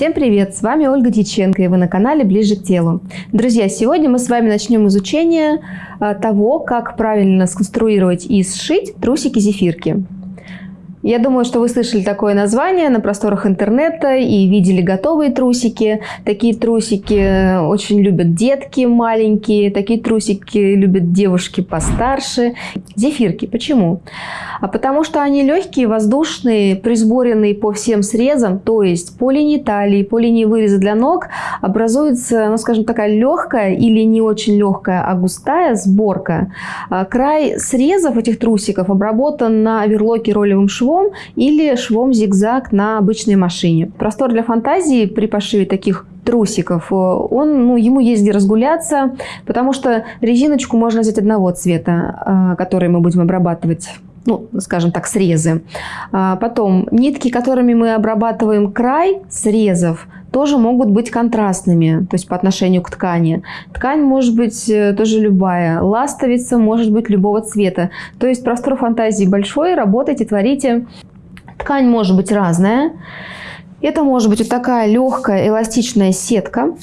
Всем привет! С вами Ольга Дьяченко и вы на канале Ближе к телу. Друзья, сегодня мы с вами начнем изучение а, того, как правильно сконструировать и сшить трусики-зефирки. Я думаю, что вы слышали такое название на просторах интернета и видели готовые трусики. Такие трусики очень любят детки маленькие, такие трусики любят девушки постарше. Зефирки. Почему? А потому что они легкие, воздушные, присборенные по всем срезам, то есть по линии талии, по линии выреза для ног образуется, ну скажем, такая легкая или не очень легкая, а густая сборка. А край срезов этих трусиков обработан на оверлоке ролевым швом швом или швом зигзаг на обычной машине. Простор для фантазии при пошиве таких трусиков, э, он, ну, ему есть где разгуляться, потому что резиночку можно взять одного цвета, э, который мы будем обрабатывать ну, скажем так, срезы. А потом нитки, которыми мы обрабатываем край срезов, тоже могут быть контрастными, то есть по отношению к ткани. Ткань может быть э, тоже любая, ластовица может быть любого цвета. То есть простор фантазии большой, работайте, творите. Ткань может быть разная. Это может быть вот такая легкая эластичная сетка.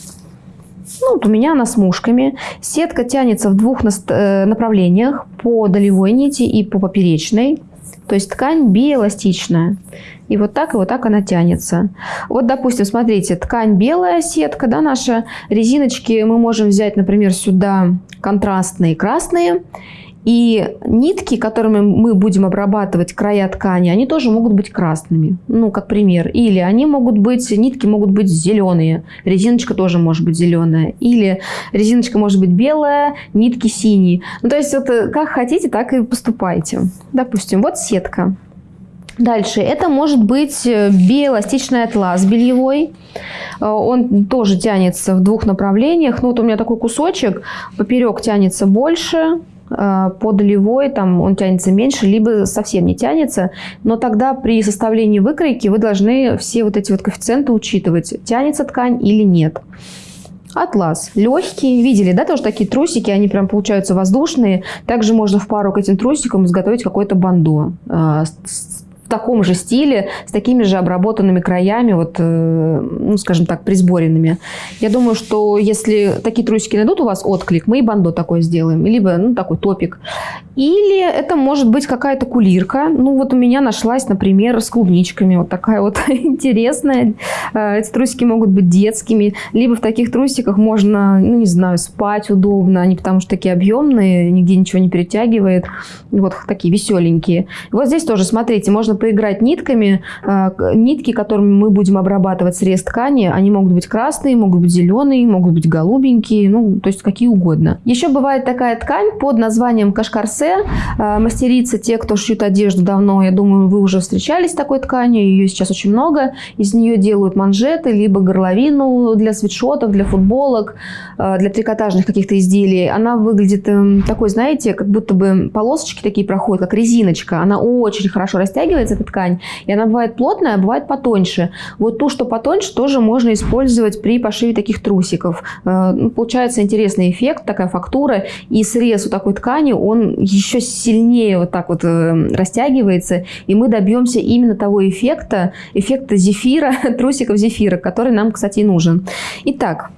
Ну, вот у меня она с мушками. Сетка тянется в двух э, направлениях, по долевой нити и по поперечной. То есть ткань биэластичная. И вот так и вот так она тянется. Вот, допустим, смотрите, ткань белая сетка, да, наша. Резиночки мы можем взять, например, сюда контрастные красные. И нитки, которыми мы будем обрабатывать края ткани, они тоже могут быть красными. Ну, как пример. Или они могут быть, нитки могут быть зеленые. Резиночка тоже может быть зеленая. Или резиночка может быть белая, нитки синие. Ну, то есть, вот э, как хотите, так и поступайте. Допустим, вот сетка. Дальше, это может быть э, биэластичный атлас бельевой. Э, он тоже тянется в двух направлениях. Ну, вот у меня такой кусочек, поперек тянется больше, по долевой там он тянется меньше, либо совсем не тянется. Но тогда при составлении выкройки вы должны все вот эти вот коэффициенты учитывать, тянется ткань или нет. Атлас. Легкий. Видели, да, тоже такие трусики, они прям получаются воздушные. Также можно в пару к этим трусикам изготовить какое-то бандо э, в таком же стиле, с такими же обработанными краями, вот, э, ну, скажем так, присборенными. Я думаю, что если такие трусики найдут у вас отклик, мы и бандо такое сделаем, либо ну, такой топик. Или это может быть какая-то кулирка. Ну, вот у меня нашлась, например, с клубничками. Вот такая вот интересная. Э, эти трусики могут быть детскими. Либо в таких трусиках можно, ну, не знаю, спать удобно. Они потому что такие объемные, нигде ничего не перетягивает. Вот такие веселенькие. Вот здесь тоже, смотрите, можно поиграть нитками. А, нитки, которыми мы будем обрабатывать срез ткани, они могут быть красные, могут быть зеленые, могут быть голубенькие, ну, то есть какие угодно. Еще бывает такая ткань под названием кашкарсе. А, мастерицы, те, кто шьют одежду давно, я думаю, вы уже встречались с такой тканью, ее сейчас очень много. Из нее делают манжеты, либо горловину для свитшотов, для футболок, а, для трикотажных каких-то изделий. Она выглядит эм, такой, знаете, как будто бы полосочки такие проходят, как резиночка. Она очень хорошо растягивается, растягивается эта ткань, и она бывает плотная, а бывает потоньше. Вот ту, что потоньше, тоже можно использовать при пошиве таких трусиков. Э, ну, получается интересный эффект, такая фактура, и срез у такой ткани, он еще сильнее вот так вот э, растягивается, и мы добьемся именно того эффекта, эффекта зефира, трусиков зефира, который нам, кстати, и нужен. Итак,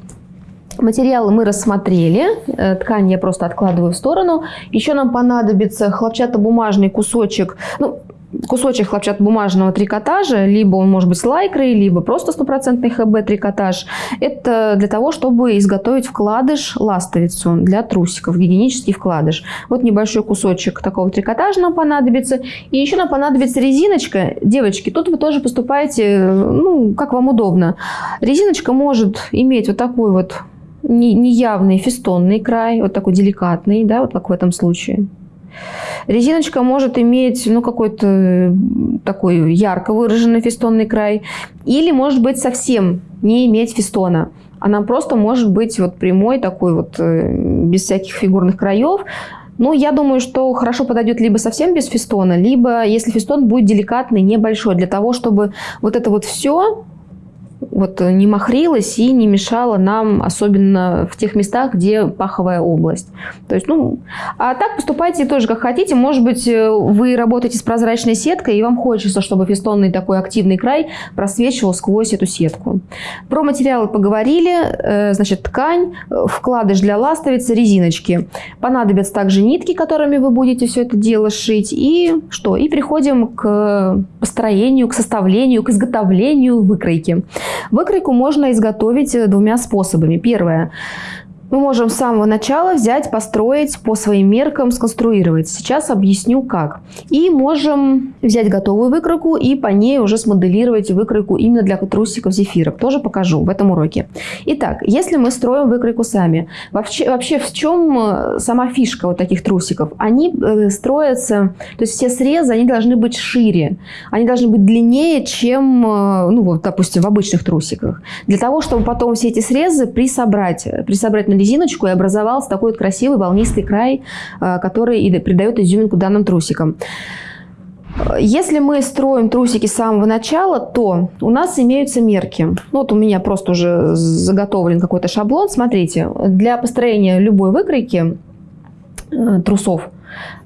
Материалы мы рассмотрели, э, ткань я просто откладываю в сторону. Еще нам понадобится хлопчатобумажный кусочек, ну, кусочек хлопчатобумажного трикотажа, либо он может быть с лайкрой, либо просто стопроцентный ХБ трикотаж. Это для того, чтобы изготовить вкладыш, ластовицу для трусиков, гигиенический вкладыш. Вот небольшой кусочек такого трикотажа нам понадобится. И еще нам понадобится резиночка. Девочки, тут вы тоже поступаете, ну, как вам удобно. Резиночка может иметь вот такой вот неявный фестонный край, вот такой деликатный, да, вот как в этом случае. Резиночка может иметь ну, какой-то такой ярко выраженный фестонный край. Или может быть совсем не иметь фестона. Она просто может быть вот прямой такой вот, э, без всяких фигурных краев. Ну, я думаю, что хорошо подойдет либо совсем без фестона, либо если фестон будет деликатный, небольшой, для того, чтобы вот это вот все вот не махрилась и не мешала нам, особенно в тех местах, где паховая область. То есть, ну, а так поступайте тоже как хотите. Может быть, вы работаете с прозрачной сеткой, и вам хочется, чтобы фестонный такой активный край просвечивал сквозь эту сетку. Про материалы поговорили. Э, значит, ткань, вкладыш для ластовицы, резиночки. Понадобятся также нитки, которыми вы будете все это дело шить. И что? И приходим к построению, к составлению, к изготовлению выкройки. Выкройку можно изготовить э, двумя способами. Первое. Мы можем с самого начала взять, построить по своим меркам, сконструировать. Сейчас объясню как. И можем взять готовую выкройку и по ней уже смоделировать выкройку именно для трусиков зефирок. Тоже покажу в этом уроке. Итак, если мы строим выкройку сами, вообще, вообще в чем э, сама фишка вот таких трусиков? Они э, строятся, то есть все срезы, они должны быть шире. Они должны быть длиннее, чем, э, ну вот, допустим, в обычных трусиках. Для того, чтобы потом все эти срезы присобрать, присобрать на резиночку и образовался такой вот красивый волнистый край, э, который и придает изюминку данным трусикам. Если мы строим трусики с самого начала, то у нас имеются мерки. Ну, вот у меня просто уже заготовлен какой-то шаблон. Смотрите, для построения любой выкройки э, трусов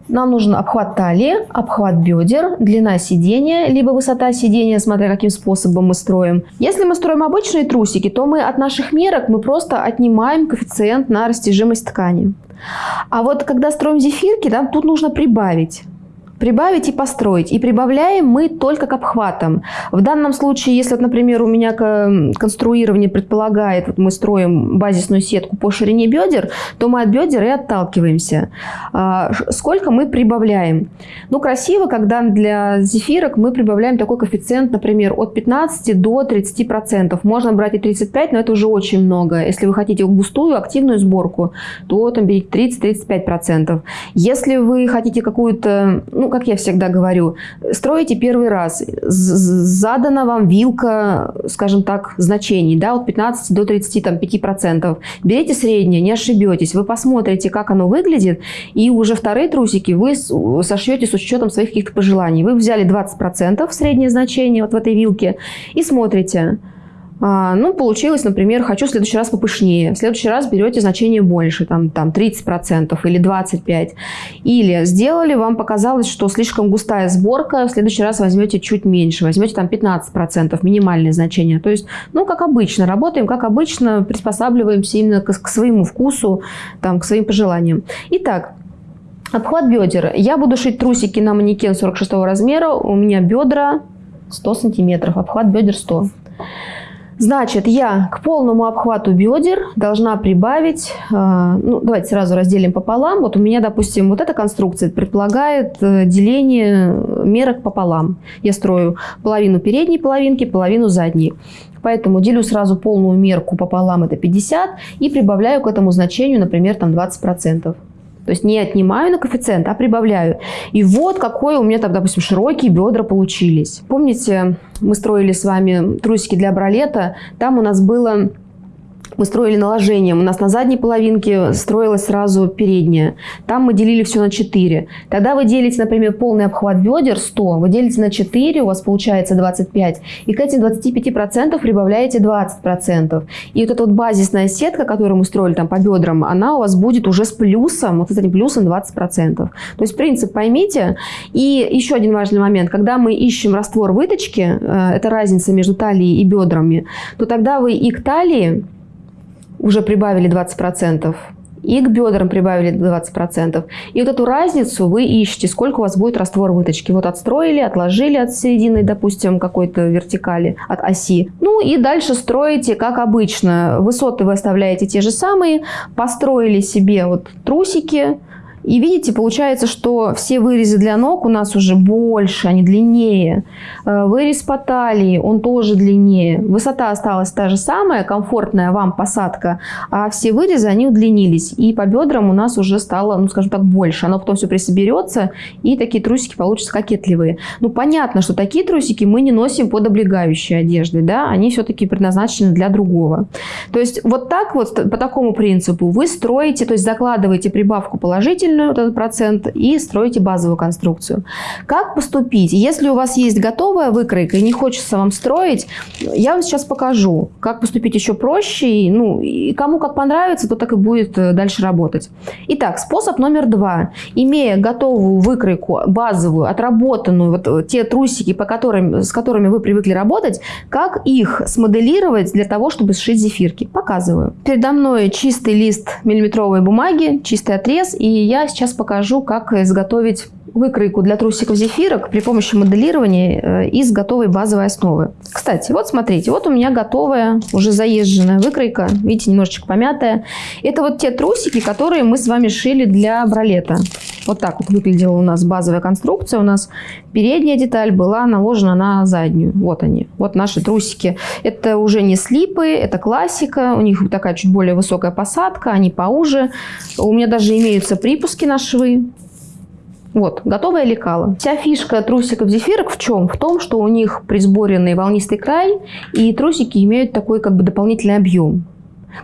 нам нужен обхват талии, обхват бедер, длина сидения, либо высота сидения, смотря каким способом мы строим. Если мы строим обычные трусики, то мы от наших мерок мы просто отнимаем коэффициент на растяжимость ткани. А вот когда строим зефирки, да, тут нужно прибавить прибавить и построить. И прибавляем мы только к обхватам. В данном случае, если, например, у меня конструирование предполагает, вот мы строим базисную сетку по ширине бедер, то мы от бедер и отталкиваемся. А, сколько мы прибавляем? Ну, красиво, когда для зефирок мы прибавляем такой коэффициент, например, от 15 до 30%. Можно брать и 35, но это уже очень много. Если вы хотите густую, активную сборку, то там берите 30-35%. Если вы хотите какую-то, ну, как я всегда говорю, строите первый раз, задана вам вилка, скажем так, значений, да, от 15 до 35%. Берите среднее, не ошибетесь, вы посмотрите, как оно выглядит, и уже вторые трусики вы сошьете с учетом своих каких-то пожеланий. Вы взяли 20% среднее значение вот в этой вилке и смотрите, ну, получилось, например, хочу в следующий раз попышнее. В следующий раз берете значение больше, там, там 30% или 25%. Или сделали, вам показалось, что слишком густая сборка, в следующий раз возьмете чуть меньше, возьмете там 15%, минимальное значение. То есть, ну, как обычно, работаем, как обычно, приспосабливаемся именно к, к своему вкусу, там, к своим пожеланиям. Итак, обхват бедер. Я буду шить трусики на манекен 46 размера, у меня бедра 100 сантиметров, обхват бедер 100 Значит, я к полному обхвату бедер должна прибавить, э, ну, давайте сразу разделим пополам. Вот у меня, допустим, вот эта конструкция предполагает э, деление мерок пополам. Я строю половину передней половинки, половину задней. Поэтому делю сразу полную мерку пополам, это 50, и прибавляю к этому значению, например, там 20%. То есть не отнимаю на коэффициент, а прибавляю. И вот какой у меня тогда, допустим, широкие бедра получились. Помните, мы строили с вами трусики для бралета. Там у нас было мы строили наложением. У нас на задней половинке строилась сразу передняя. Там мы делили все на 4. Тогда вы делите, например, полный обхват бедер 100. Вы делите на 4, у вас получается 25. И к этим 25% прибавляете 20%. И вот эта вот базисная сетка, которую мы строили там по бедрам, она у вас будет уже с плюсом, вот с этим плюсом 20%. То есть принцип поймите. И еще один важный момент. Когда мы ищем раствор выточки, э, это разница между талией и бедрами, то тогда вы и к талии уже прибавили 20%, и к бедрам прибавили 20%. И вот эту разницу вы ищете, сколько у вас будет раствор выточки. Вот отстроили, отложили от середины, допустим, какой-то вертикали, от оси. Ну и дальше строите, как обычно. Высоты вы оставляете те же самые. Построили себе вот трусики, и видите, получается, что все вырезы для ног у нас уже больше, они длиннее. Э, вырез по талии, он тоже длиннее. Высота осталась та же самая, комфортная вам посадка, а все вырезы, они удлинились. И по бедрам у нас уже стало, ну скажем так, больше. Оно потом все присоберется, и такие трусики получатся кокетливые. Ну понятно, что такие трусики мы не носим под облегающей одеждой, да, они все-таки предназначены для другого. То есть вот так вот, по такому принципу вы строите, то есть закладываете прибавку положительную, дополнительную, вот этот процент, и строите базовую конструкцию. Как поступить? Если у вас есть готовая выкройка и не хочется вам строить, я вам сейчас покажу, как поступить еще проще. И, ну, и кому как понравится, то так и будет э, дальше работать. Итак, способ номер два. Имея готовую выкройку, базовую, отработанную, вот э, те трусики, по которым, с которыми вы привыкли работать, как их смоделировать для того, чтобы сшить зефирки. Показываю. Передо мной чистый лист миллиметровой бумаги, чистый отрез, и я сейчас покажу, как изготовить выкройку для трусиков зефирок при помощи моделирования э, из готовой базовой основы. Кстати, вот смотрите, вот у меня готовая, уже заезженная выкройка, видите, немножечко помятая. Это вот те трусики, которые мы с вами шили для бралета. Вот так вот выглядела у нас базовая конструкция. У нас передняя деталь была наложена на заднюю. Вот они, вот наши трусики. Это уже не слипы, это классика. У них такая чуть более высокая посадка, они поуже. У меня даже имеются припуски на швы. Вот, готовое лекало. Вся фишка трусиков зефирок в чем? В том, что у них присборенный волнистый край, и трусики имеют такой как бы дополнительный объем.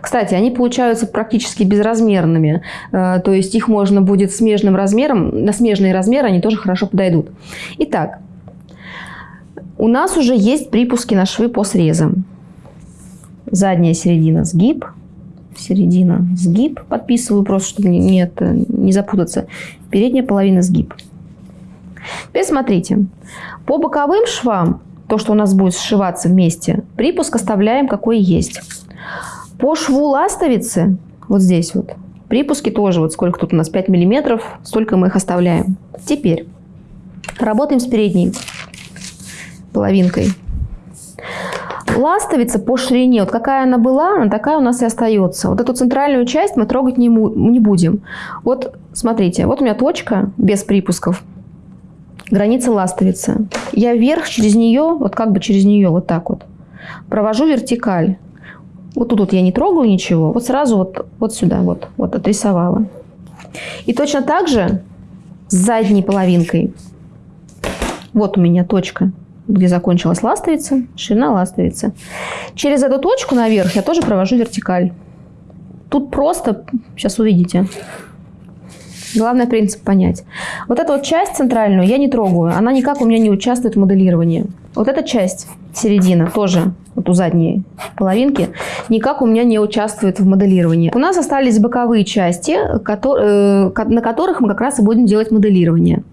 Кстати, они получаются практически безразмерными, э, то есть их можно будет смежным размером, на смежные размеры они тоже хорошо подойдут. Итак, у нас уже есть припуски на швы по срезам. Задняя середина сгиб, середина сгиб, подписываю просто, чтобы не, не, это, не запутаться, передняя половина сгиб. Теперь смотрите, по боковым швам, то, что у нас будет сшиваться вместе, припуск оставляем какой есть. По шву ластовицы, вот здесь вот, припуски тоже, вот сколько тут у нас, 5 миллиметров, столько мы их оставляем. Теперь работаем с передней половинкой. Ластовица по ширине, вот какая она была, она такая у нас и остается. Вот эту центральную часть мы трогать не, не будем. Вот смотрите, вот у меня точка без припусков. Граница ластовицы. Я вверх через нее, вот как бы через нее, вот так вот, провожу вертикаль. Вот тут вот я не трогаю ничего, вот сразу вот, вот сюда вот, вот отрисовала. И точно так же с задней половинкой. Вот у меня точка где закончилась ластовица, ширина ластовицы. Через эту точку наверх я тоже провожу вертикаль. Тут просто, сейчас увидите, главный принцип понять. Вот эту вот часть центральную я не трогаю, она никак у меня не участвует в моделировании. Вот эта часть, середина, тоже, вот у задней половинки, никак у меня не участвует в моделировании. У нас остались боковые части, э, на которых мы как раз и будем делать моделирование.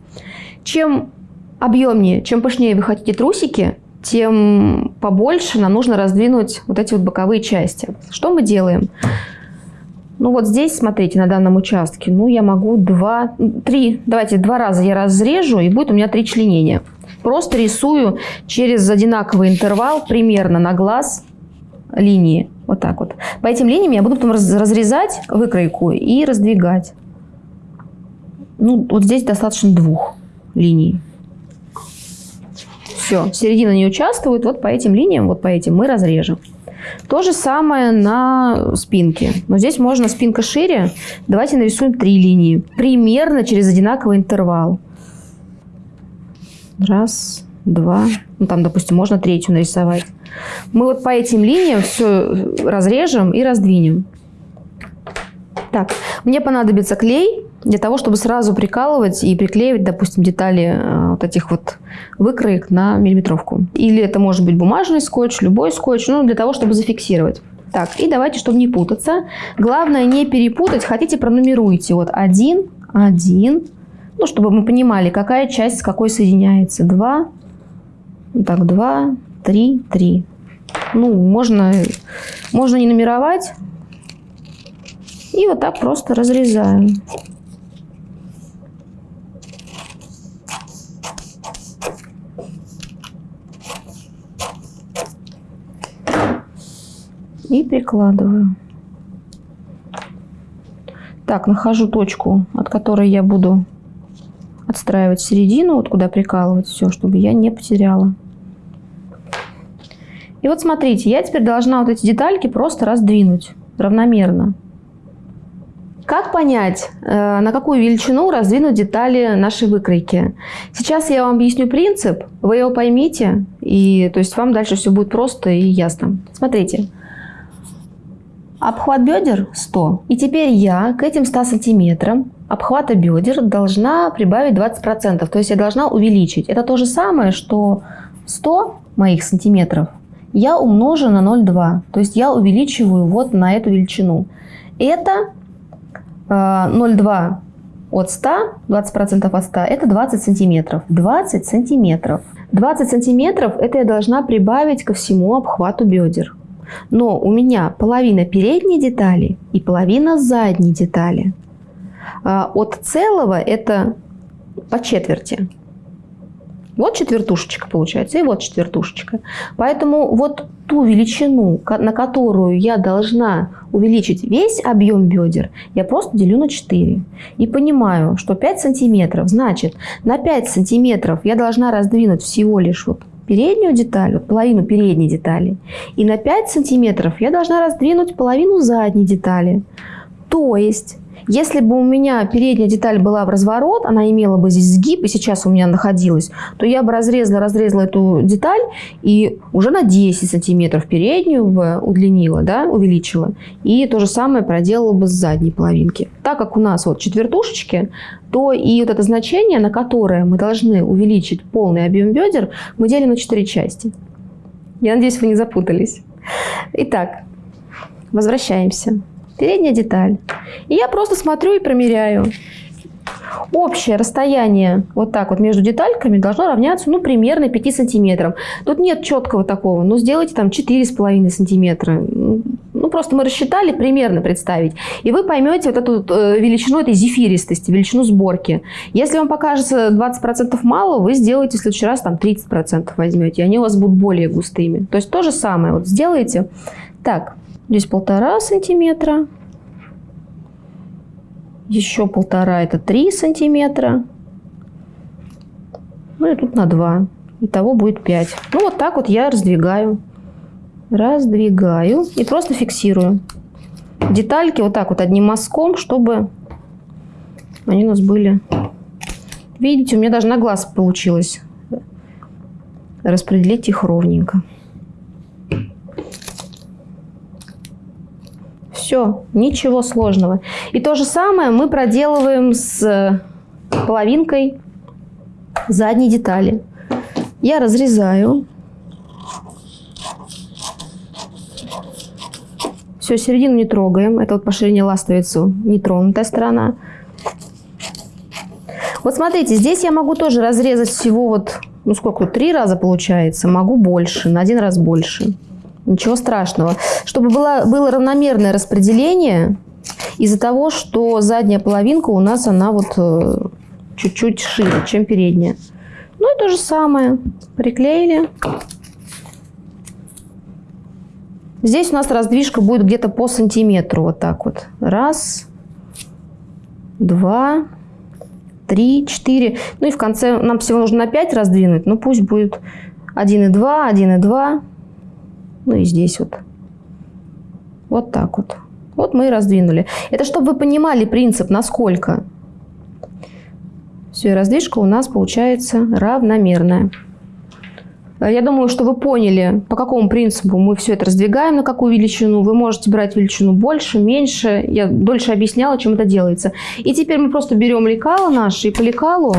Чем объемнее, чем пышнее вы хотите трусики, тем побольше нам нужно раздвинуть вот эти вот боковые части. Что мы делаем? Ну вот здесь, смотрите, на данном участке, ну я могу два, три, давайте два раза я разрежу, и будет у меня три членения. Просто рисую через одинаковый интервал примерно на глаз линии. Вот так вот. По этим линиям я буду потом разрезать выкройку и раздвигать. Ну, вот здесь достаточно двух линий. Все, середина не участвует, вот по этим линиям, вот по этим мы разрежем. То же самое на спинке. Но здесь можно спинка шире. Давайте нарисуем три линии. Примерно через одинаковый интервал. Раз, два. Ну, там, допустим, можно третью нарисовать. Мы вот по этим линиям все разрежем и раздвинем. Так, мне понадобится клей для того, чтобы сразу прикалывать и приклеивать, допустим, детали э, вот этих вот выкроек на миллиметровку. Или это может быть бумажный скотч, любой скотч, ну, для того, чтобы зафиксировать. Так, и давайте, чтобы не путаться. Главное не перепутать. Хотите, пронумеруйте. Вот один, один. Ну, чтобы мы понимали, какая часть с какой соединяется. Два, так, два, три, три. Ну, можно, можно не нумеровать. И вот так просто разрезаем. И прикладываю. Так, нахожу точку, от которой я буду отстраивать середину, вот куда прикалывать все, чтобы я не потеряла. И вот смотрите, я теперь должна вот эти детальки просто раздвинуть равномерно. Как понять, э, на какую величину раздвинуть детали нашей выкройки? Сейчас я вам объясню принцип, вы его поймите, и то есть вам дальше все будет просто и ясно. Смотрите, обхват бедер 100, и теперь я к этим 100 сантиметрам обхвата бедер должна прибавить 20%. То есть я должна увеличить. Это то же самое, что 100 моих сантиметров я умножу на 0,2. То есть я увеличиваю вот на эту величину. Это 0,2 э, от 100, 20% от 100, это 20 сантиметров. 20 сантиметров. 20 сантиметров это я должна прибавить ко всему обхвату бедер. Но у меня половина передней детали и половина задней детали. А от целого это по четверти. Вот четвертушечка получается, и вот четвертушечка. Поэтому вот ту величину, на которую я должна увеличить весь объем бедер, я просто делю на 4. И понимаю, что 5 сантиметров, значит, на 5 сантиметров я должна раздвинуть всего лишь вот переднюю деталь, вот половину передней детали. И на 5 сантиметров я должна раздвинуть половину задней детали. То есть если бы у меня передняя деталь была в разворот, она имела бы здесь сгиб, и сейчас у меня находилась, то я бы разрезала, разрезала эту деталь и уже на 10 сантиметров переднюю бы удлинила, да, увеличила. И то же самое проделала бы с задней половинки. Так как у нас вот четвертушечки, то и вот это значение, на которое мы должны увеличить полный объем бедер, мы делим на 4 части. Я надеюсь, вы не запутались. Итак, возвращаемся передняя деталь. И я просто смотрю и промеряю. Общее расстояние вот так вот между детальками должно равняться ну, примерно 5 сантиметрам. Тут нет четкого такого, но ну, сделайте там 4,5 сантиметра. Ну, просто мы рассчитали примерно представить. И вы поймете вот эту э, величину этой зефиристости, величину сборки. Если вам покажется 20% мало, вы сделаете в следующий раз там 30% возьмете, и они у вас будут более густыми. То есть то же самое. Вот сделайте. Так, Здесь полтора сантиметра. Еще полтора, это три сантиметра. Ну и тут на два. Итого будет 5. Ну вот так вот я раздвигаю. Раздвигаю и просто фиксирую. Детальки вот так вот одним мазком, чтобы они у нас были... Видите, у меня даже на глаз получилось распределить их ровненько. Все, ничего сложного. И то же самое мы проделываем с половинкой задней детали. Я разрезаю. Все, середину не трогаем. Это вот по ширине ластовицу нетронутая сторона. Вот смотрите, здесь я могу тоже разрезать всего вот, ну сколько, три раза получается. Могу больше, на один раз больше. Ничего страшного. Чтобы было, было равномерное распределение, из-за того, что задняя половинка у нас, она вот э, чуть-чуть шире, чем передняя. Ну и то же самое. Приклеили. Здесь у нас раздвижка будет где-то по сантиметру. Вот так вот. Раз, два, три, четыре. Ну и в конце нам всего нужно на 5 раздвинуть. Ну пусть будет 1,2, 1,2. Ну и здесь вот. Вот так вот. Вот мы и раздвинули. Это чтобы вы понимали принцип, насколько. Все, и раздвижка у нас получается равномерная. Я думаю, что вы поняли, по какому принципу мы все это раздвигаем, на какую величину. Вы можете брать величину больше, меньше. Я дольше объясняла, чем это делается. И теперь мы просто берем лекало наше и по лекалу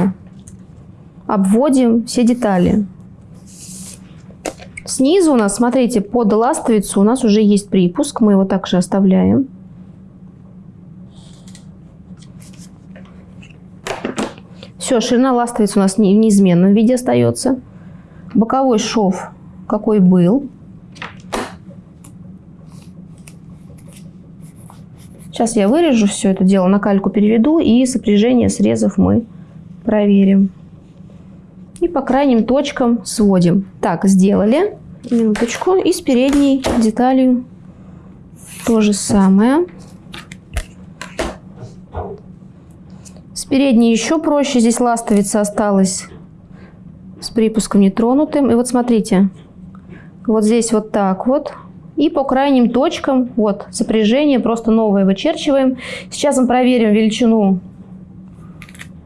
обводим все детали. Снизу у нас, смотрите, под ластовицу у нас уже есть припуск. Мы его также оставляем. Все, ширина ластовицы у нас в неизменном виде остается. Боковой шов какой был. Сейчас я вырежу все это дело, на кальку переведу и сопряжение срезов мы проверим. И по крайним точкам сводим. Так, сделали. Минуточку. И с передней деталью то же самое. С передней еще проще. Здесь ластовица осталась с припуском нетронутым. И вот смотрите, вот здесь вот так вот. И по крайним точкам, вот, сопряжение просто новое вычерчиваем. Сейчас мы проверим величину,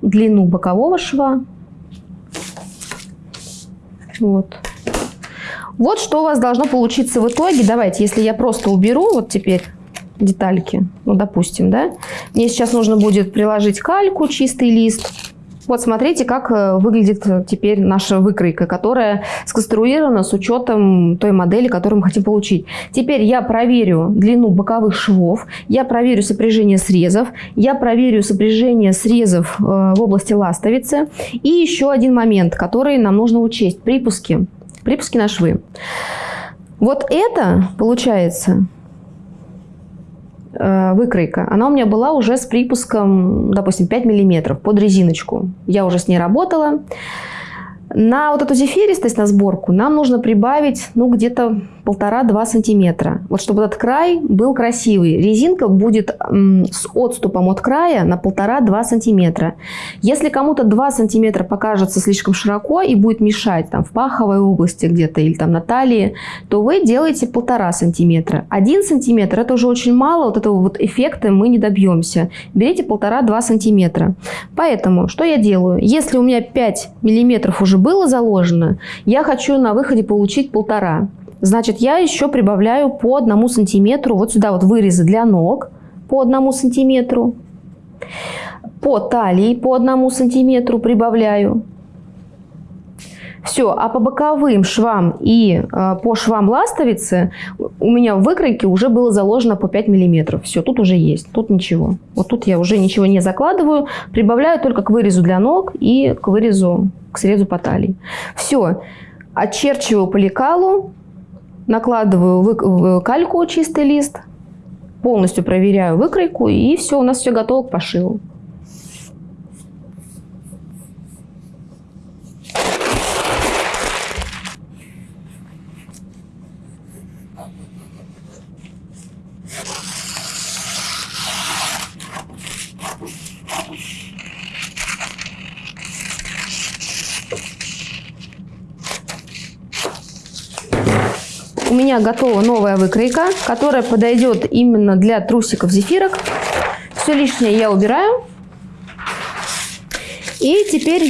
длину бокового шва. Вот. Вот что у вас должно получиться в итоге. Давайте, если я просто уберу вот теперь детальки, ну, допустим, да. Мне сейчас нужно будет приложить кальку, чистый лист, вот смотрите, как э, выглядит теперь наша выкройка, которая сконструирована с учетом той модели, которую мы хотим получить. Теперь я проверю длину боковых швов, я проверю сопряжение срезов, я проверю сопряжение срезов э, в области ластовицы. И еще один момент, который нам нужно учесть. Припуски. Припуски на швы. Вот это, получается, Э, выкройка, она у меня была уже с припуском, допустим, 5 миллиметров под резиночку. Я уже с ней работала. На вот эту зефиристость, на сборку, нам нужно прибавить, ну, где-то полтора-два сантиметра. Вот чтобы этот край был красивый. Резинка будет с отступом от края на полтора-два сантиметра. Если кому-то 2 сантиметра покажется слишком широко и будет мешать там в паховой области где-то или там на талии, то вы делаете полтора сантиметра. Один сантиметр это уже очень мало, вот этого вот эффекта мы не добьемся. Берите полтора-два сантиметра. Поэтому что я делаю? Если у меня 5 миллиметров уже было заложено, я хочу на выходе получить полтора. Значит, я еще прибавляю по одному сантиметру, вот сюда вот вырезы для ног по одному сантиметру, по талии по одному сантиметру прибавляю. Все, а по боковым швам и э, по швам ластовицы у меня в выкройке уже было заложено по 5 миллиметров. Все, тут уже есть, тут ничего. Вот тут я уже ничего не закладываю, прибавляю только к вырезу для ног и к вырезу, к срезу по талии. Все, очерчиваю по лекалу, накладываю кальку чистый лист, полностью проверяю выкройку и все, у нас все готово к пошиву. У меня готова новая выкройка, которая подойдет именно для трусиков зефирок. Все лишнее я убираю. И теперь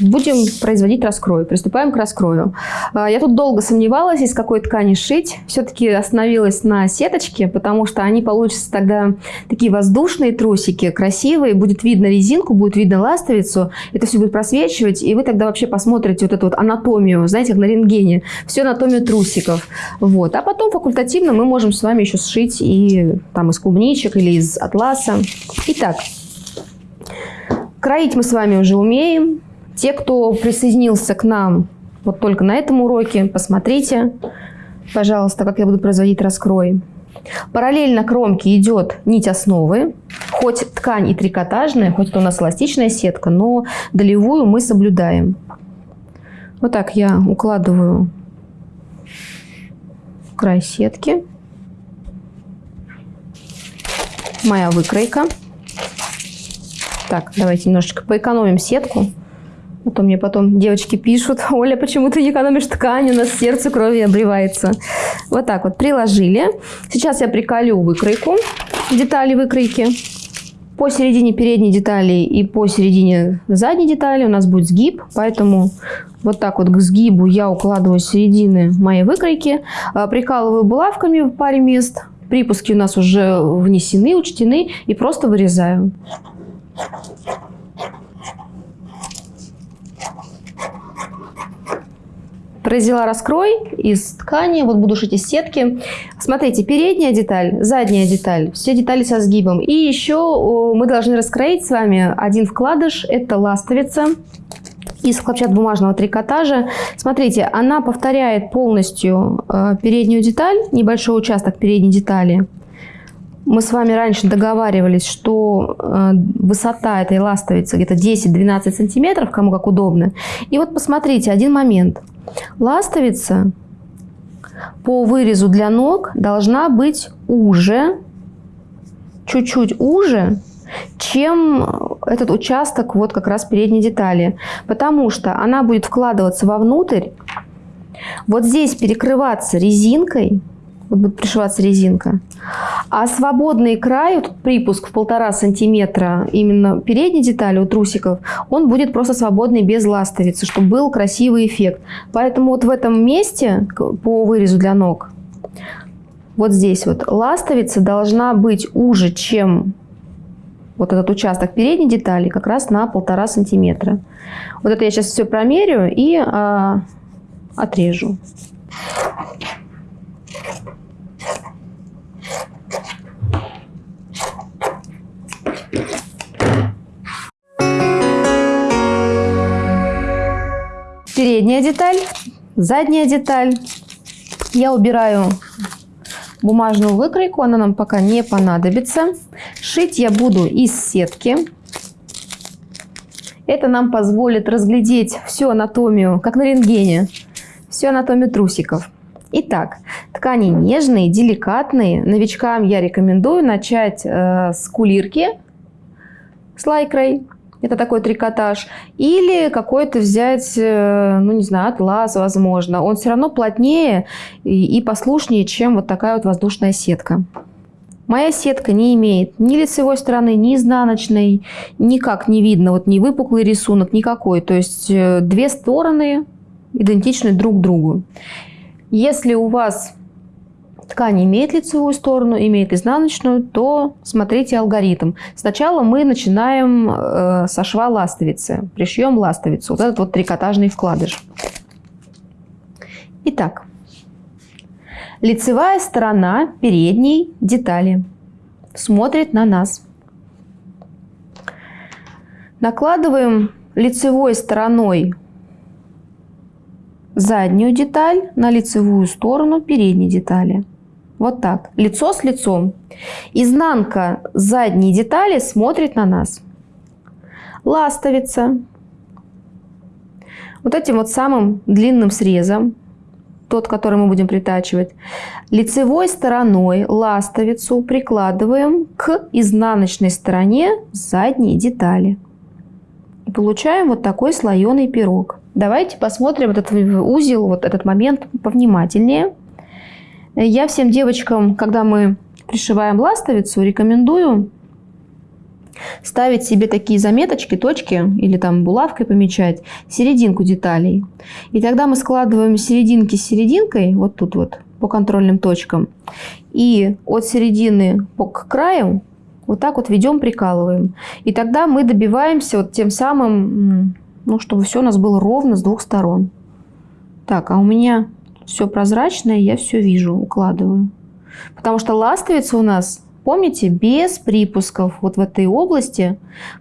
будем производить раскрой. Приступаем к раскрою. А, я тут долго сомневалась, из какой ткани шить. Все-таки остановилась на сеточке, потому что они получатся тогда такие воздушные трусики, красивые. Будет видно резинку, будет видно ластовицу. Это все будет просвечивать, и вы тогда вообще посмотрите вот эту вот анатомию, знаете, как на рентгене. Всю анатомию трусиков. Вот. А потом факультативно мы можем с вами еще сшить и там из клубничек или из атласа. Итак, Кроить мы с вами уже умеем. Те, кто присоединился к нам вот только на этом уроке, посмотрите, пожалуйста, как я буду производить раскрой. Параллельно кромке идет нить основы, хоть ткань и трикотажная, хоть это у нас эластичная сетка, но долевую мы соблюдаем. Вот так я укладываю край сетки. Моя выкройка. Так, давайте немножечко поэкономим сетку. А то мне потом девочки пишут, Оля, почему ты не экономишь ткань, у нас сердце крови обревается. Вот так вот приложили. Сейчас я приколю выкройку, детали выкройки. По середине передней детали и по середине задней детали у нас будет сгиб, поэтому вот так вот к сгибу я укладываю середины моей выкройки, а, прикалываю булавками в паре мест, припуски у нас уже внесены, учтены и просто вырезаю. Произвела раскрой из ткани, вот буду шить из сетки. Смотрите, передняя деталь, задняя деталь, все детали со сгибом. И еще мы должны раскроить с вами один вкладыш, это ластовица из хлопчатобумажного трикотажа. Смотрите, она повторяет полностью э, переднюю деталь, небольшой участок передней детали. Мы с вами раньше договаривались, что э, высота этой ластовицы где-то 10-12 сантиметров, кому как удобно. И вот посмотрите, один момент. Ластовица по вырезу для ног должна быть уже, чуть-чуть уже, чем этот участок вот как раз передней детали. Потому что она будет вкладываться вовнутрь, вот здесь перекрываться резинкой – вот будет пришиваться резинка. А свободный край, вот припуск в полтора сантиметра именно передней детали у трусиков, он будет просто свободный без ластовицы, чтобы был красивый эффект. Поэтому вот в этом месте по вырезу для ног вот здесь вот ластовица должна быть уже, чем вот этот участок передней детали, как раз на полтора сантиметра. Вот это я сейчас все промерю и а, отрежу. Передняя деталь, задняя деталь. Я убираю бумажную выкройку, она нам пока не понадобится. Шить я буду из сетки. Это нам позволит разглядеть всю анатомию, как на рентгене, всю анатомию трусиков. Итак, ткани нежные, деликатные. Новичкам я рекомендую начать э, с кулирки с лайкрой. Это такой трикотаж. Или какой-то взять, э, ну не знаю, атлас, возможно. Он все равно плотнее и, и послушнее, чем вот такая вот воздушная сетка. Моя сетка не имеет ни лицевой стороны, ни изнаночной, никак не видно, вот ни выпуклый рисунок, никакой. То есть э, две стороны идентичны друг другу. Если у вас ткань имеет лицевую сторону, имеет изнаночную, то смотрите алгоритм. Сначала мы начинаем э, со шва ластовицы, пришьем ластовицу, вот этот вот трикотажный вкладыш. Итак, Лицевая сторона передней детали смотрит на нас. Накладываем лицевой стороной заднюю деталь на лицевую сторону передней детали. Вот так, лицо с лицом. Изнанка задней детали смотрит на нас. Ластовица. Вот этим вот самым длинным срезом тот, который мы будем притачивать, лицевой стороной ластовицу прикладываем к изнаночной стороне задней детали. И получаем вот такой слоеный пирог. Давайте посмотрим этот узел, вот этот момент повнимательнее. Я всем девочкам, когда мы пришиваем ластовицу, рекомендую ставить себе такие заметочки, точки или там булавкой помечать серединку деталей. И тогда мы складываем серединки с серединкой, вот тут вот, по контрольным точкам. И от середины к краю вот так вот ведем, прикалываем. И тогда мы добиваемся вот тем самым, ну, чтобы все у нас было ровно с двух сторон. Так, а у меня все прозрачное, я все вижу, укладываю. Потому что ластовица у нас Помните, без припусков вот в этой области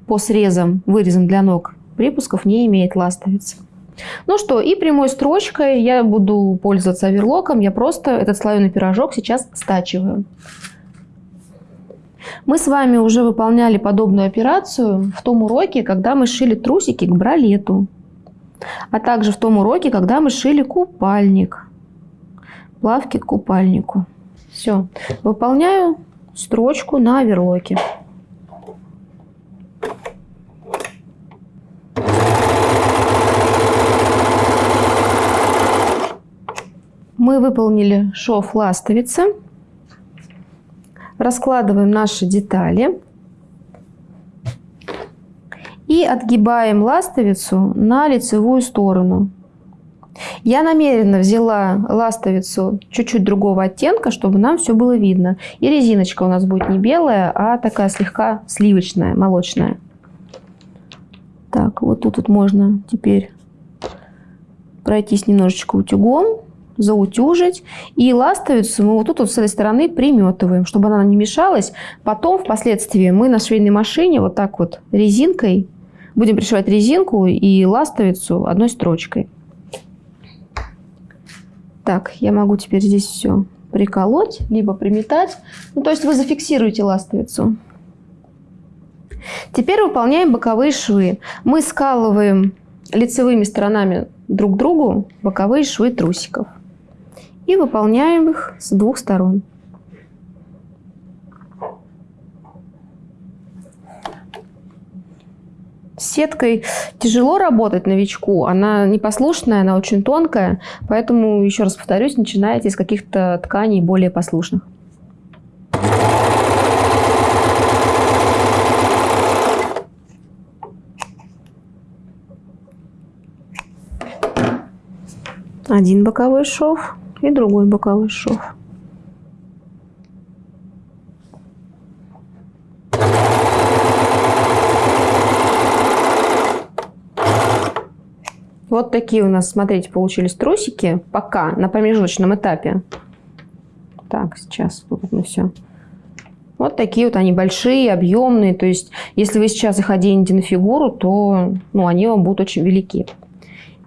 по срезам, вырезам для ног, припусков не имеет ластовица. Ну что, и прямой строчкой я буду пользоваться оверлоком. Я просто этот слоеный пирожок сейчас стачиваю. Мы с вами уже выполняли подобную операцию в том уроке, когда мы шили трусики к бралету. А также в том уроке, когда мы шили купальник. Плавки к купальнику. Все. Выполняю строчку на оверлоке. Мы выполнили шов ластовицы. Раскладываем наши детали. И отгибаем ластовицу на лицевую сторону. Я намеренно взяла ластовицу чуть-чуть другого оттенка, чтобы нам все было видно. И резиночка у нас будет не белая, а такая слегка сливочная, молочная. Так, вот тут вот можно теперь пройтись немножечко утюгом, заутюжить. И ластовицу мы вот тут вот с этой стороны приметываем, чтобы она не мешалась. Потом, впоследствии, мы на швейной машине вот так вот резинкой будем пришивать резинку и ластовицу одной строчкой. Так, я могу теперь здесь все приколоть, либо приметать. Ну, то есть вы зафиксируете ластовицу. Теперь выполняем боковые швы. Мы скалываем лицевыми сторонами друг другу боковые швы трусиков. И выполняем их с двух сторон. С сеткой тяжело работать новичку, она непослушная, она очень тонкая, поэтому, еще раз повторюсь, начинайте с каких-то тканей более послушных. Один боковой шов и другой боковой шов. Вот такие у нас, смотрите, получились трусики пока на промежуточном этапе. Так, сейчас тут мы все. Вот такие вот они большие, объемные. То есть, если вы сейчас их оденете на фигуру, то ну, они вам будут очень велики.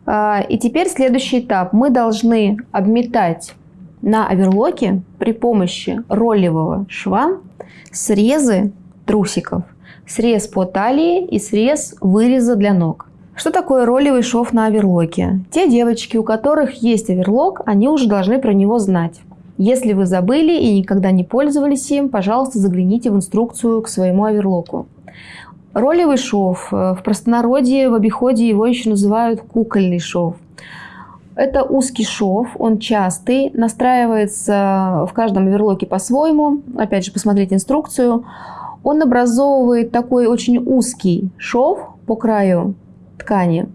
А, и теперь следующий этап. Мы должны обметать на оверлоке при помощи ролевого шва срезы трусиков. Срез по талии и срез выреза для ног. Что такое ролевый шов на оверлоке? Те девочки, у которых есть оверлок, они уже должны про него знать. Если вы забыли и никогда не пользовались им, пожалуйста, загляните в инструкцию к своему оверлоку. Ролевый шов. Э, в простонародье, в обиходе его еще называют кукольный шов. Это узкий шов, он частый, настраивается в каждом оверлоке по-своему. Опять же, посмотреть инструкцию. Он образовывает такой очень узкий шов по краю ткани,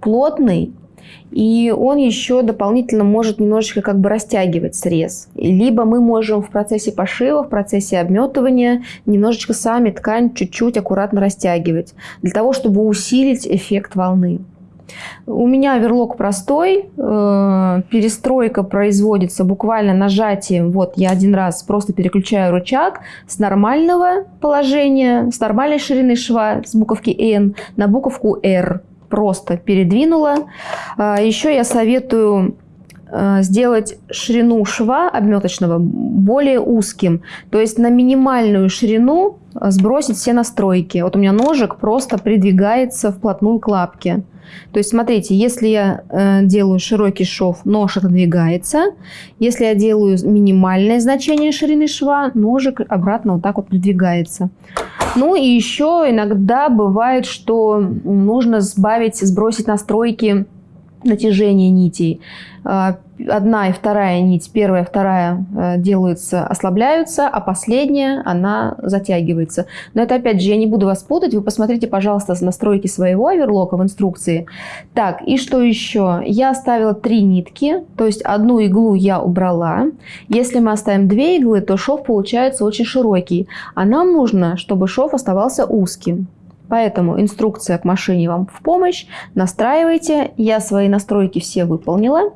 плотный, и он еще дополнительно может немножечко как бы растягивать срез. Либо мы можем в процессе пошива, в процессе обметывания немножечко сами ткань чуть-чуть аккуратно растягивать, для того, чтобы усилить эффект волны. У меня верлок простой, э, перестройка производится буквально нажатием. Вот я один раз просто переключаю рычаг с нормального положения, с нормальной ширины шва, с буковки N на буковку R. Просто передвинула. А, Еще я советую сделать ширину шва обметочного более узким. То есть на минимальную ширину сбросить все настройки. Вот у меня ножик просто придвигается вплотную к лапке. То есть, смотрите, если я э, делаю широкий шов, нож отодвигается. Если я делаю минимальное значение ширины шва, ножик обратно вот так вот придвигается. Ну и еще иногда бывает, что нужно сбавить, сбросить настройки натяжения нитей. А, одна и вторая нить, первая и вторая э, делаются, ослабляются, а последняя, она затягивается. Но это, опять же, я не буду вас путать. Вы посмотрите, пожалуйста, настройки своего оверлока в инструкции. Так, и что еще? Я оставила три нитки, то есть одну иглу я убрала. Если мы оставим две иглы, то шов получается очень широкий. А нам нужно, чтобы шов оставался узким. Поэтому инструкция к машине вам в помощь. Настраивайте. Я свои настройки все выполнила.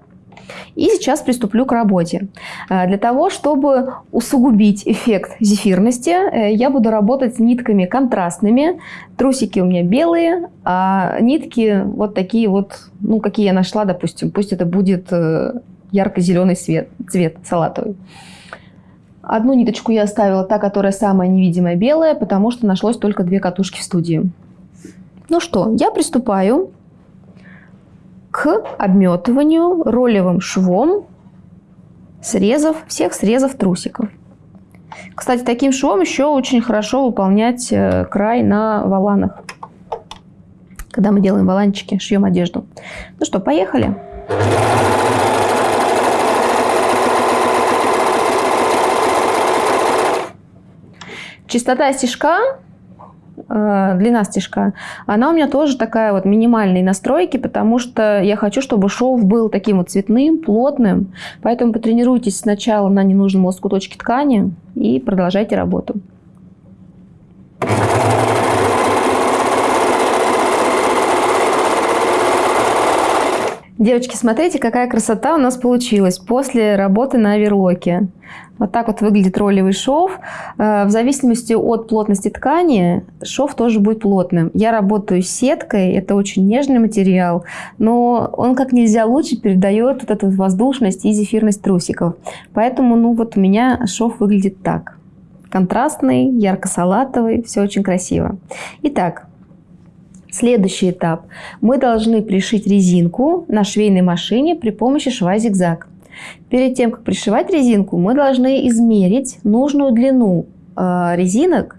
И сейчас приступлю к работе. Э, для того, чтобы усугубить эффект зефирности, э, я буду работать с нитками контрастными. Трусики у меня белые, а нитки вот такие вот, ну, какие я нашла, допустим. Пусть это будет э, ярко-зеленый цвет салатовый. Одну ниточку я оставила, та, которая самая невидимая белая, потому что нашлось только две катушки в студии. Ну что, я приступаю к обметыванию ролевым швом срезов, всех срезов трусиков. Кстати, таким швом еще очень хорошо выполнять э, край на валанах. Когда мы делаем валанчики, шьем одежду. Ну что, поехали. Частота стежка Э, длина стежка, она у меня тоже такая вот минимальной настройки, потому что я хочу, чтобы шов был таким вот цветным, плотным. Поэтому потренируйтесь сначала на ненужном лоскуточке ткани и продолжайте работу. Девочки, смотрите, какая красота у нас получилась после работы на оверлоке. Вот так вот выглядит ролевый шов. Э, в зависимости от плотности ткани шов тоже будет плотным. Я работаю сеткой, это очень нежный материал, но он как нельзя лучше передает вот эту воздушность и зефирность трусиков. Поэтому ну вот у меня шов выглядит так. Контрастный, ярко-салатовый, все очень красиво. Итак, Следующий этап. Мы должны пришить резинку на швейной машине при помощи шва зигзаг. Перед тем, как пришивать резинку, мы должны измерить нужную длину э, резинок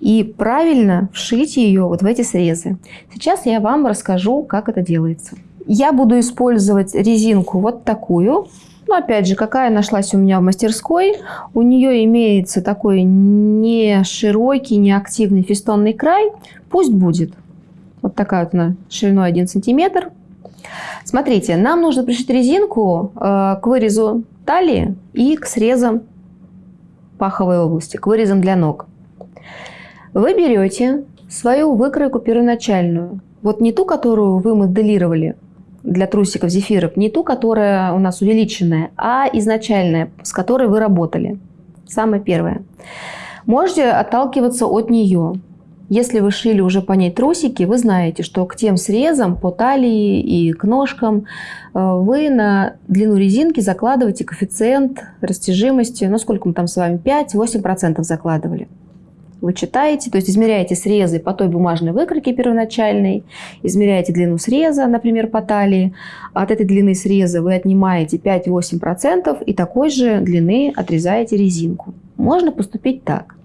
и правильно вшить ее вот в эти срезы. Сейчас я вам расскажу, как это делается. Я буду использовать резинку вот такую. Ну, опять же, какая нашлась у меня в мастерской. У нее имеется такой не широкий, не активный фестонный край. Пусть будет. Вот такая вот она шириной 1 сантиметр. Смотрите, нам нужно пришить резинку э, к вырезу талии и к срезам паховой области, к вырезам для ног. Вы берете свою выкройку первоначальную, вот не ту, которую вы моделировали, для трусиков зефирок не ту, которая у нас увеличенная, а изначальная, с которой вы работали. Самое первое. Можете отталкиваться от нее. Если вы шили уже по ней трусики, вы знаете, что к тем срезам по талии и к ножкам э, вы на длину резинки закладываете коэффициент растяжимости, ну сколько мы там с вами, 5-8% закладывали. Вы читаете, то есть измеряете срезы по той бумажной выкройке первоначальной, измеряете длину среза, например, по талии. От этой длины среза вы отнимаете 5-8% и такой же длины отрезаете резинку. Можно поступить так.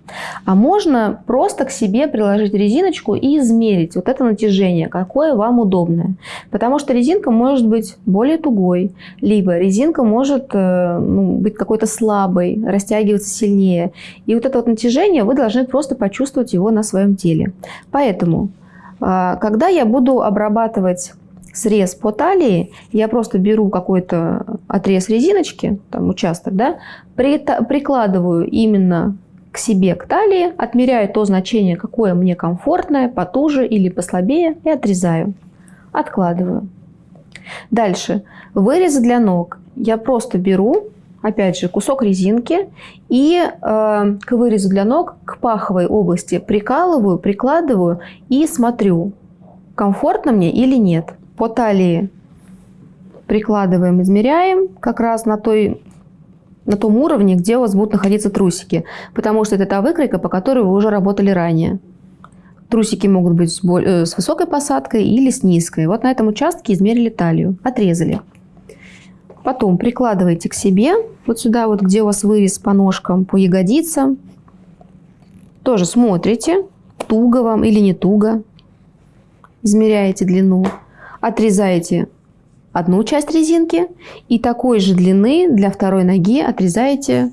А можно просто к себе приложить резиночку и измерить вот это натяжение, какое вам удобное. Потому что резинка может быть более тугой, либо резинка может э, ну, быть какой-то слабой, растягиваться сильнее. И вот это вот натяжение вы должны просто почувствовать его на своем теле. Поэтому, а, когда я буду обрабатывать срез по талии, я просто беру какой-то отрез резиночки, там участок, да, прикладываю именно к себе, к талии, отмеряю то значение, какое мне комфортное, потуже или послабее, и отрезаю. Откладываю. Дальше. Вырезы для ног. Я просто беру, опять же, кусок резинки и э, к вырезу для ног, к паховой области прикалываю, прикладываю и смотрю, комфортно мне или нет. По талии прикладываем, измеряем как раз на той на том уровне, где у вас будут находиться трусики, потому что это та выкройка, по которой вы уже работали ранее. Трусики могут быть с, э, высокой посадкой или с низкой. Вот на этом участке измерили талию, отрезали. Потом прикладываете к себе, вот сюда, вот где у вас вырез по ножкам, по ягодицам. Тоже смотрите, туго вам или не туго. Измеряете длину, отрезаете одну часть резинки и такой же длины для второй ноги отрезаете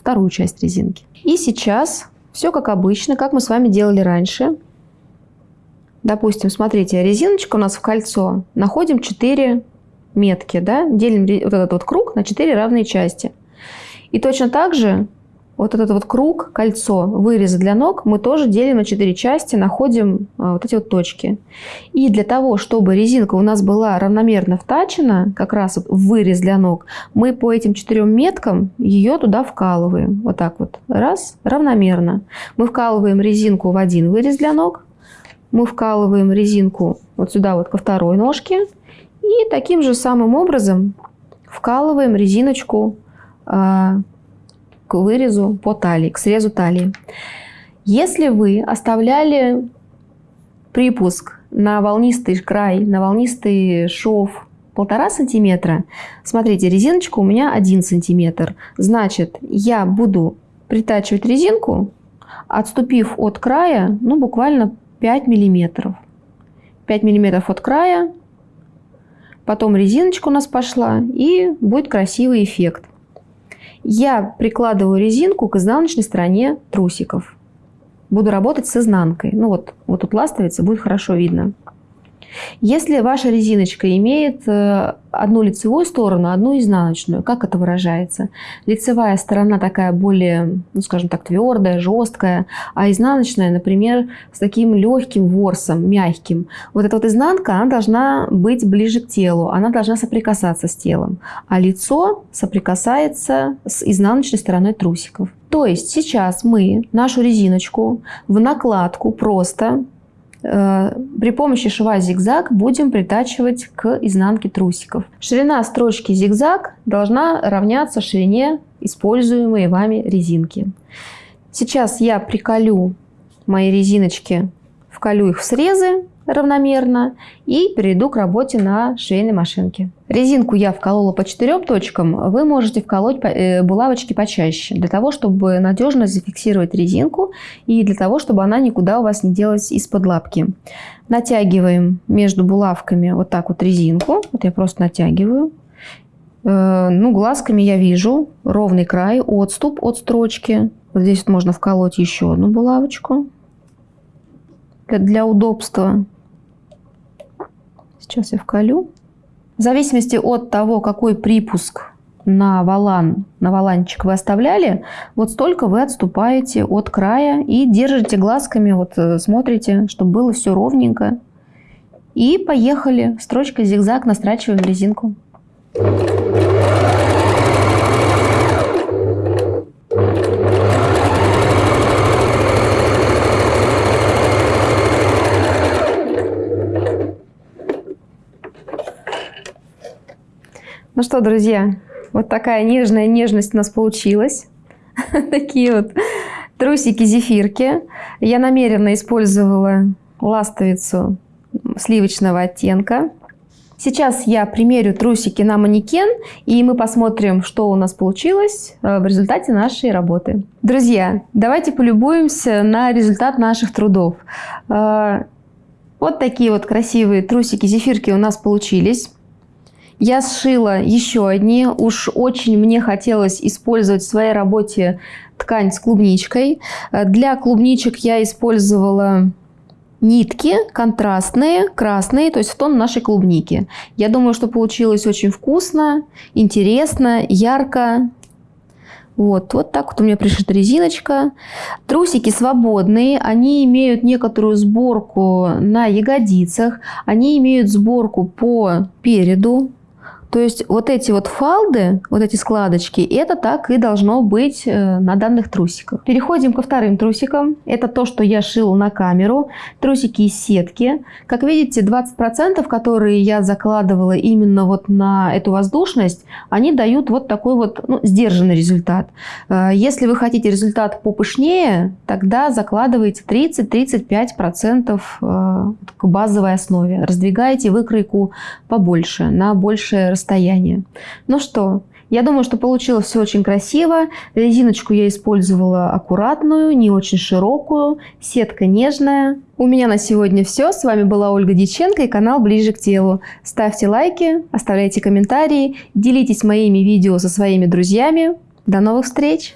вторую часть резинки. И сейчас все как обычно, как мы с вами делали раньше. Допустим, смотрите, резиночка у нас в кольцо. Находим 4 метки, да? делим вот этот вот круг на 4 равные части. И точно так же вот этот вот круг, кольцо, вырезы для ног мы тоже делим на 4 части, находим а, вот эти вот точки. И для того, чтобы резинка у нас была равномерно втачена, как раз вот в вырез для ног, мы по этим четырем меткам ее туда вкалываем. Вот так вот. Раз, равномерно. Мы вкалываем резинку в один вырез для ног, мы вкалываем резинку вот сюда вот ко второй ножке и таким же самым образом вкалываем резиночку а, к вырезу по талии, к срезу талии. Если вы оставляли припуск на волнистый край, на волнистый шов полтора сантиметра, смотрите, резиночка у меня один сантиметр. Значит, я буду притачивать резинку, отступив от края, ну, буквально 5 миллиметров. 5 миллиметров от края, потом резиночка у нас пошла, и будет красивый эффект я прикладываю резинку к изнаночной стороне трусиков. Буду работать с изнанкой. Ну вот, вот тут ластовица, будет хорошо видно. Если ваша резиночка имеет э, одну лицевую сторону, одну изнаночную, как это выражается? Лицевая сторона такая более, ну скажем так, твердая, жесткая, а изнаночная, например, с таким легким ворсом, мягким. Вот эта вот изнанка, она должна быть ближе к телу, она должна соприкасаться с телом, а лицо соприкасается с изнаночной стороной трусиков. То есть сейчас мы нашу резиночку в накладку просто при помощи шва зигзаг будем притачивать к изнанке трусиков. Ширина строчки зигзаг должна равняться ширине используемой вами резинки. Сейчас я приколю мои резиночки, вколю их в срезы равномерно и перейду к работе на швейной машинке. Резинку я вколола по четырем точкам, вы можете вколоть э, булавочки почаще, для того, чтобы надежно зафиксировать резинку и для того, чтобы она никуда у вас не делась из-под лапки. Натягиваем между булавками вот так вот резинку, вот я просто натягиваю. Э, ну, глазками я вижу ровный край, отступ от строчки. Вот здесь вот можно вколоть еще одну булавочку для удобства. Сейчас я вколю. В зависимости от того, какой припуск на валан, на валанчик вы оставляли, вот столько вы отступаете от края и держите глазками, вот э, смотрите, чтобы было все ровненько И поехали. Строчкой зигзаг настрачиваем резинку. Ну что, друзья, вот такая нежная нежность у нас получилась. Такие вот трусики-зефирки. Я намеренно использовала ластовицу сливочного оттенка. Сейчас я примерю трусики на манекен, и мы посмотрим, что у нас получилось э, в результате нашей работы. Друзья, давайте полюбуемся на результат наших трудов. Э, вот такие вот красивые трусики-зефирки у нас получились. Я сшила еще одни. Уж очень мне хотелось использовать в своей работе ткань с клубничкой. Для клубничек я использовала нитки контрастные, красные, то есть в тон нашей клубники. Я думаю, что получилось очень вкусно, интересно, ярко. Вот, вот так вот у меня пришита резиночка. Трусики свободные, они имеют некоторую сборку на ягодицах, они имеют сборку по переду, то есть вот эти вот фалды, вот эти складочки, это так и должно быть э, на данных трусиках. Переходим ко вторым трусикам. Это то, что я шила на камеру. Трусики из сетки. Как видите, 20%, которые я закладывала именно вот на эту воздушность, они дают вот такой вот ну, сдержанный результат. Э, если вы хотите результат попышнее, тогда закладывайте 30-35% э, к базовой основе. Раздвигаете выкройку побольше, на большее расстояние. Ну что, я думаю, что получилось все очень красиво. Резиночку я использовала аккуратную, не очень широкую, сетка нежная. У меня на сегодня все. С вами была Ольга Диченко и канал Ближе к телу. Ставьте лайки, оставляйте комментарии, делитесь моими видео со своими друзьями. До новых встреч!